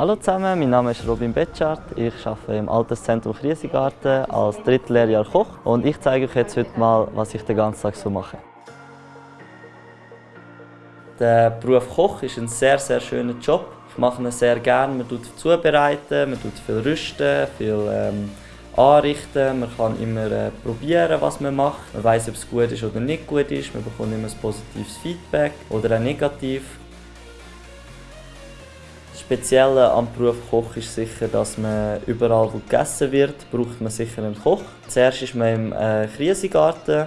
Hallo zusammen, mein Name ist Robin Betschart. Ich arbeite im Alterszentrum Kriesegarten als Drittlehrjahr Koch und ich zeige euch jetzt heute mal, was ich den ganzen Tag so mache. Der Beruf Koch ist ein sehr, sehr schöner Job. Ich mache ihn sehr gerne. Man tut zubereiten, man tut viel rüsten, viel ähm, anrichten. Man kann immer äh, probieren, was man macht. Man weiß, ob es gut ist oder nicht gut ist. Man bekommt immer ein positives Feedback oder ein negativ. Spezielle am Beruf Koch ist sicher, dass man überall, wo gegessen wird, braucht man sicher einen Koch. Zuerst ist man im äh, Krisengarten,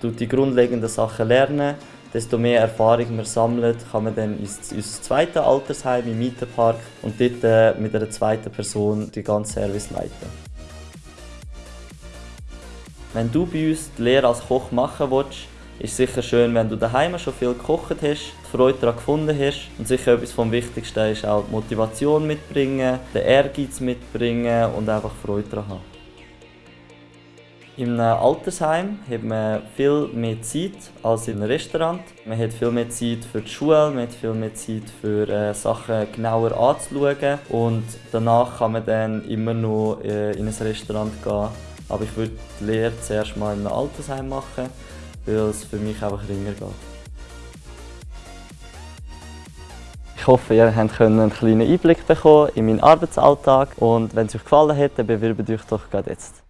tut die grundlegenden Sachen lernen. Desto mehr Erfahrung man sammelt, kann man dann ins, ins zweite Altersheim im Mietenpark und dort äh, mit einer zweiten Person die ganze Service leiten. Wenn du bei uns die Lehre als Koch machen willst, ist sicher schön, wenn du daheim schon viel gekocht hast, die Freude daran gefunden hast. Und sicher etwas vom Wichtigsten ist auch die Motivation mitbringen, den Ehrgeiz mitbringen und einfach Freude daran haben. Einem Altersheim hat man viel mehr Zeit als in einem Restaurant. Man hat viel mehr Zeit für die Schule, man hat viel mehr Zeit für äh, Sachen genauer anzuschauen und danach kann man dann immer noch äh, in ein Restaurant gehen aber ich würde die Lehre zuerst mal in einem Altersheim machen, weil es für mich einfach ringer geht. Ich hoffe, ihr habt einen kleinen Einblick bekommen in meinen Arbeitsalltag und wenn es euch gefallen hat, dann bewerbt euch doch gerade jetzt.